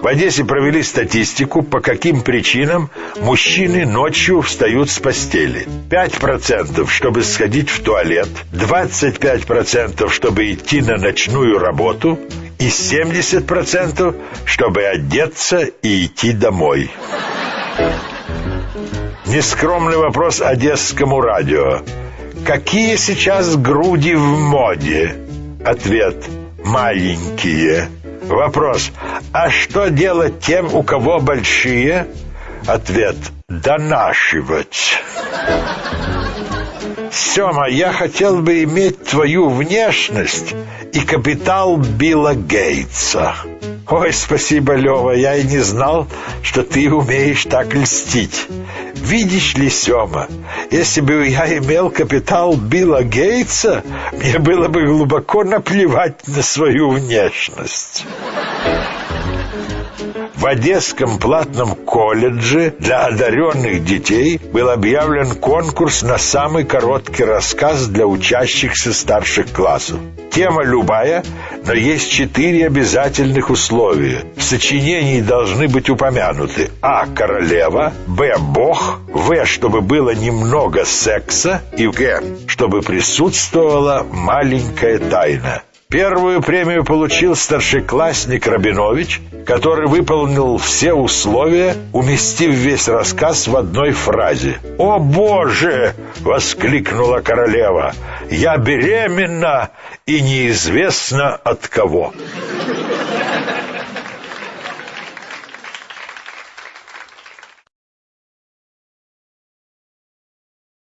В Одессе провели статистику, по каким причинам мужчины ночью встают с постели. 5% чтобы сходить в туалет, 25% чтобы идти на ночную работу и 70% чтобы одеться и идти домой. Нескромный вопрос Одесскому радио. Какие сейчас груди в моде? Ответ – маленькие. Вопрос. А что делать тем, у кого большие? Ответ. Донашивать. Сема, я хотел бы иметь твою внешность и капитал Билла Гейтса. Ой, спасибо, Лева, я и не знал, что ты умеешь так льстить. Видишь ли, Сема, если бы я имел капитал Билла Гейтса, мне было бы глубоко наплевать на свою внешность. В Одесском платном колледже для одаренных детей был объявлен конкурс на самый короткий рассказ для учащихся старших классов. Тема любая, но есть четыре обязательных условия. В сочинении должны быть упомянуты А. Королева, Б. Бог, В. Чтобы было немного секса и Г. Чтобы присутствовала маленькая тайна. Первую премию получил старшеклассник Рабинович, который выполнил все условия, уместив весь рассказ в одной фразе. «О, Боже!» — воскликнула королева. «Я беременна и неизвестно от кого».